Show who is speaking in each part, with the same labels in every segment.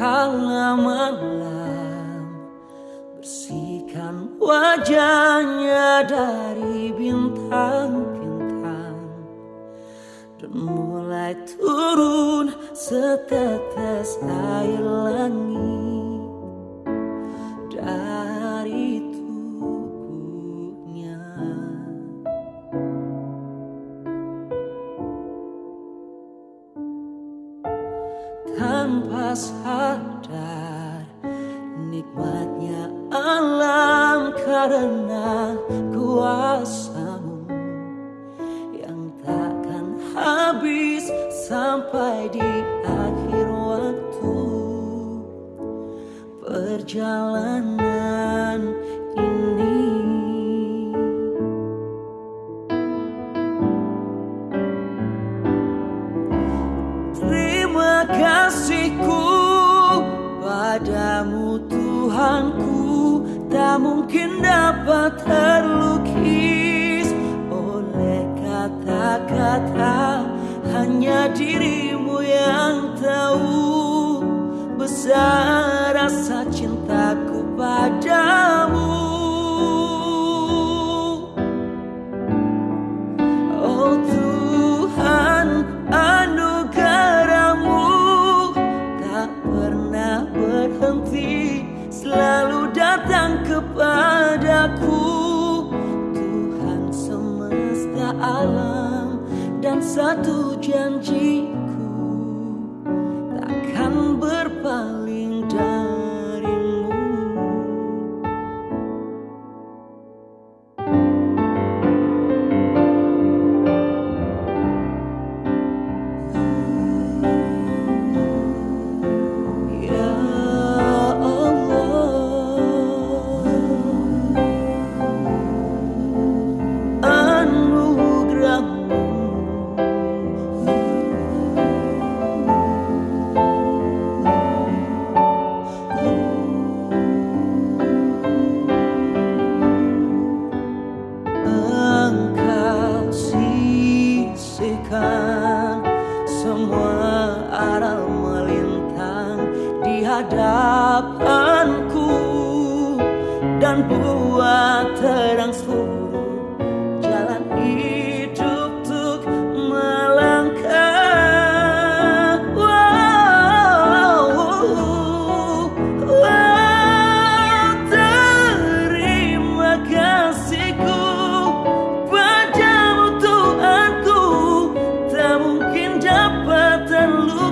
Speaker 1: kala malam Bersihkan wajahnya dari bintang-bintang. Dan mulai turun setetes air langit Tanpa sadar. Nikmatnya alam karena kuasamu Yang takkan habis sampai di akhir waktu. Perjalanan Tak mungkin dapat terlukis. Oleh kata-kata Hanya dirimu yang tahu Besar rasa cintaku padamu kepadaku. Tuhan semesta alam dan satu janjiku hadapanku dan buat terang seluruh jalan hidup untuk melangkah. Wow, wow, terima kasihku padamu Tuhanku tak mungkin dapat terlukis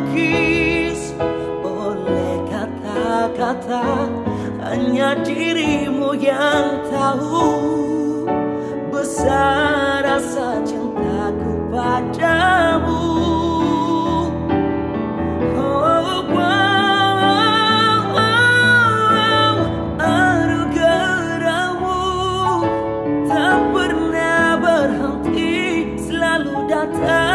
Speaker 1: kata-kata hanya dirimu yang tahu besar rasa cintaku padamu. Oh, datang